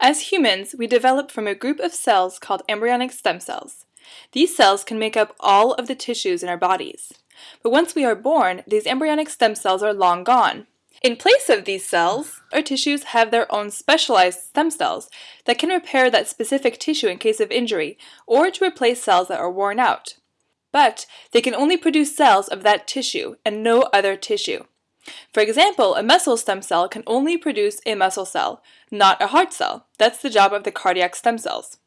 As humans, we develop from a group of cells called embryonic stem cells. These cells can make up all of the tissues in our bodies. But once we are born, these embryonic stem cells are long gone. In place of these cells, our tissues have their own specialized stem cells that can repair that specific tissue in case of injury or to replace cells that are worn out. But they can only produce cells of that tissue and no other tissue. For example, a muscle stem cell can only produce a muscle cell, not a heart cell. That's the job of the cardiac stem cells.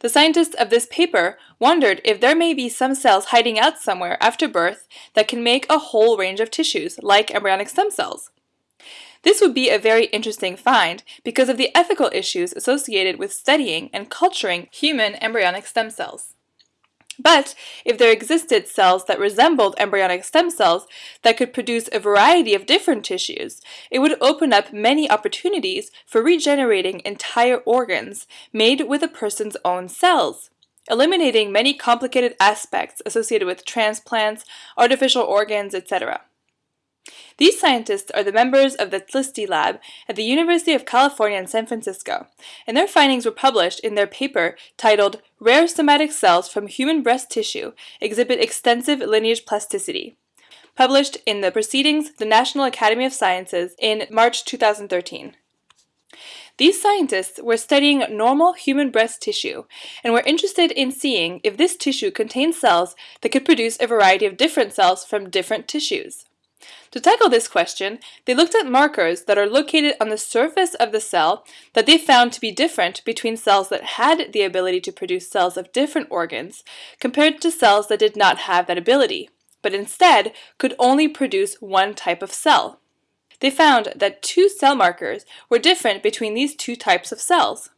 The scientists of this paper wondered if there may be some cells hiding out somewhere after birth that can make a whole range of tissues, like embryonic stem cells. This would be a very interesting find because of the ethical issues associated with studying and culturing human embryonic stem cells. But if there existed cells that resembled embryonic stem cells that could produce a variety of different tissues, it would open up many opportunities for regenerating entire organs made with a person's own cells, eliminating many complicated aspects associated with transplants, artificial organs, etc. These scientists are the members of the Tlsty Lab at the University of California in San Francisco, and their findings were published in their paper titled Rare Somatic Cells from Human Breast Tissue Exhibit Extensive Lineage Plasticity, published in the Proceedings the National Academy of Sciences in March 2013. These scientists were studying normal human breast tissue and were interested in seeing if this tissue contained cells that could produce a variety of different cells from different tissues. To tackle this question, they looked at markers that are located on the surface of the cell that they found to be different between cells that had the ability to produce cells of different organs compared to cells that did not have that ability, but instead could only produce one type of cell. They found that two cell markers were different between these two types of cells.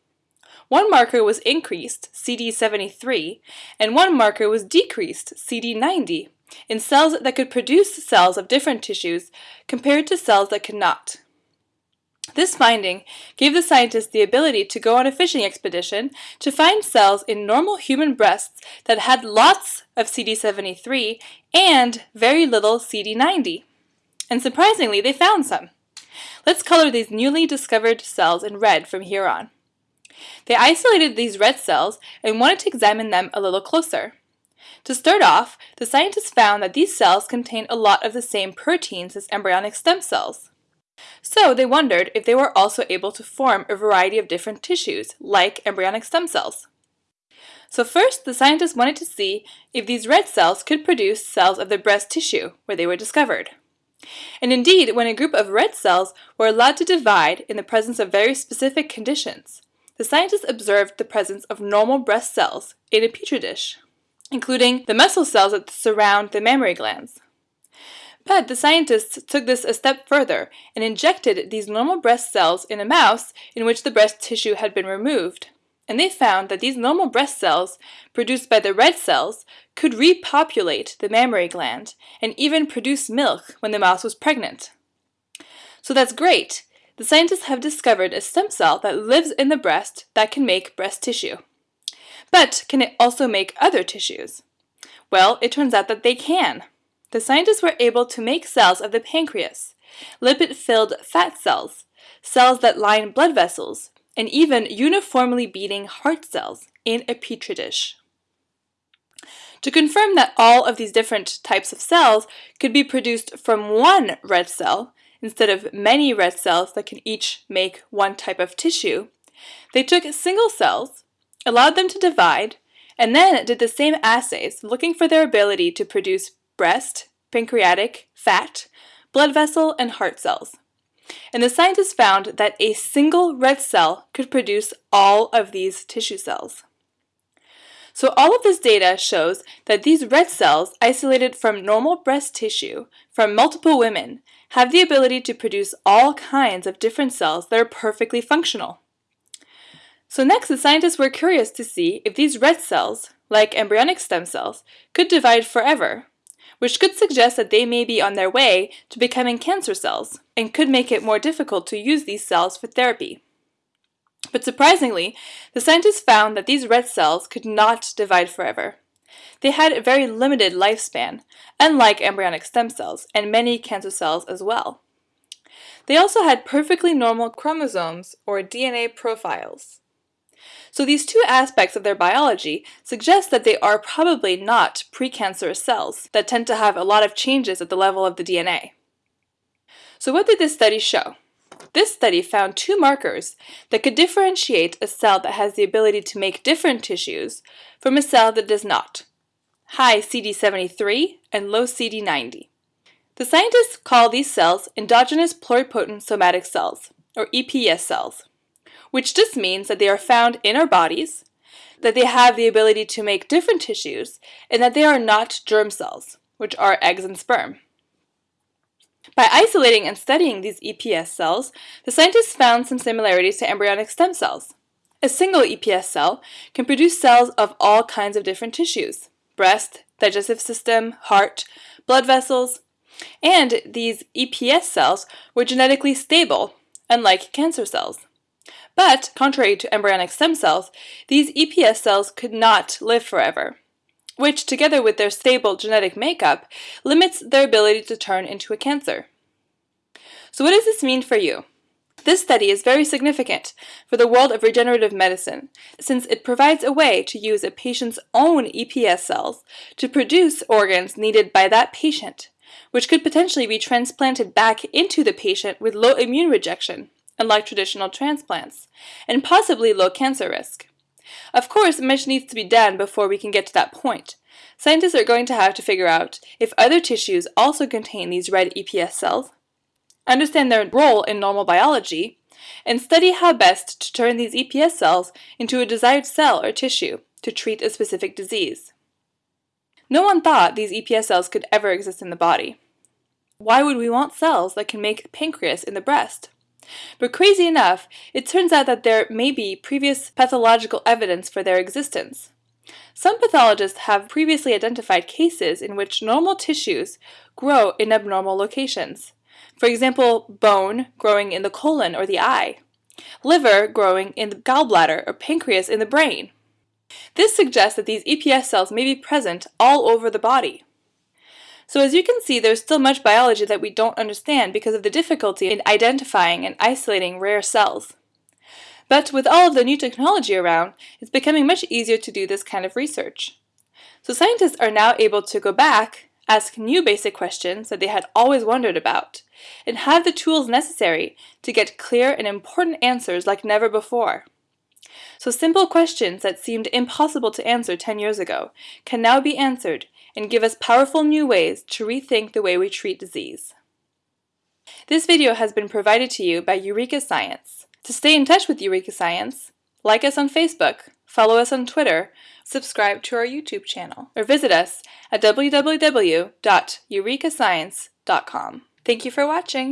One marker was increased, CD73, and one marker was decreased, CD90 in cells that could produce cells of different tissues compared to cells that could not. This finding gave the scientists the ability to go on a fishing expedition to find cells in normal human breasts that had lots of CD73 and very little CD90. And surprisingly, they found some. Let's color these newly discovered cells in red from here on. They isolated these red cells and wanted to examine them a little closer. To start off, the scientists found that these cells contained a lot of the same proteins as embryonic stem cells. So they wondered if they were also able to form a variety of different tissues, like embryonic stem cells. So first, the scientists wanted to see if these red cells could produce cells of the breast tissue, where they were discovered. And indeed, when a group of red cells were allowed to divide in the presence of very specific conditions, the scientists observed the presence of normal breast cells in a petri dish including the muscle cells that surround the mammary glands. But the scientists took this a step further and injected these normal breast cells in a mouse in which the breast tissue had been removed. And they found that these normal breast cells, produced by the red cells, could repopulate the mammary gland and even produce milk when the mouse was pregnant. So that's great. The scientists have discovered a stem cell that lives in the breast that can make breast tissue. But can it also make other tissues? Well, it turns out that they can. The scientists were able to make cells of the pancreas, lipid-filled fat cells, cells that line blood vessels, and even uniformly beating heart cells in a petri dish. To confirm that all of these different types of cells could be produced from one red cell, instead of many red cells that can each make one type of tissue, they took single cells allowed them to divide, and then did the same assays looking for their ability to produce breast, pancreatic, fat, blood vessel, and heart cells. And the scientists found that a single red cell could produce all of these tissue cells. So all of this data shows that these red cells isolated from normal breast tissue from multiple women have the ability to produce all kinds of different cells that are perfectly functional. So next, the scientists were curious to see if these red cells, like embryonic stem cells, could divide forever, which could suggest that they may be on their way to becoming cancer cells, and could make it more difficult to use these cells for therapy. But surprisingly, the scientists found that these red cells could not divide forever. They had a very limited lifespan, unlike embryonic stem cells and many cancer cells as well. They also had perfectly normal chromosomes, or DNA profiles. So these two aspects of their biology suggest that they are probably not precancerous cells that tend to have a lot of changes at the level of the DNA. So what did this study show? This study found two markers that could differentiate a cell that has the ability to make different tissues from a cell that does not, high CD73 and low CD90. The scientists call these cells endogenous pluripotent somatic cells, or EPS cells, which just means that they are found in our bodies, that they have the ability to make different tissues, and that they are not germ cells, which are eggs and sperm. By isolating and studying these EPS cells, the scientists found some similarities to embryonic stem cells. A single EPS cell can produce cells of all kinds of different tissues breast, digestive system, heart, blood vessels, and these EPS cells were genetically stable, unlike cancer cells. But, contrary to embryonic stem cells, these EPS cells could not live forever which, together with their stable genetic makeup, limits their ability to turn into a cancer. So what does this mean for you? This study is very significant for the world of regenerative medicine, since it provides a way to use a patient's own EPS cells to produce organs needed by that patient, which could potentially be transplanted back into the patient with low immune rejection, unlike traditional transplants, and possibly low cancer risk. Of course, much needs to be done before we can get to that point. Scientists are going to have to figure out if other tissues also contain these red EPS cells, understand their role in normal biology, and study how best to turn these EPS cells into a desired cell or tissue to treat a specific disease. No one thought these EPS cells could ever exist in the body. Why would we want cells that can make pancreas in the breast? But crazy enough, it turns out that there may be previous pathological evidence for their existence. Some pathologists have previously identified cases in which normal tissues grow in abnormal locations. For example, bone growing in the colon or the eye, liver growing in the gallbladder or pancreas in the brain. This suggests that these EPS cells may be present all over the body. So as you can see, there's still much biology that we don't understand because of the difficulty in identifying and isolating rare cells. But with all of the new technology around, it's becoming much easier to do this kind of research. So scientists are now able to go back, ask new basic questions that they had always wondered about, and have the tools necessary to get clear and important answers like never before. So simple questions that seemed impossible to answer 10 years ago can now be answered and give us powerful new ways to rethink the way we treat disease. This video has been provided to you by Eureka Science. To stay in touch with Eureka Science, like us on Facebook, follow us on Twitter, subscribe to our YouTube channel, or visit us at www.eurekascience.com. Thank you for watching!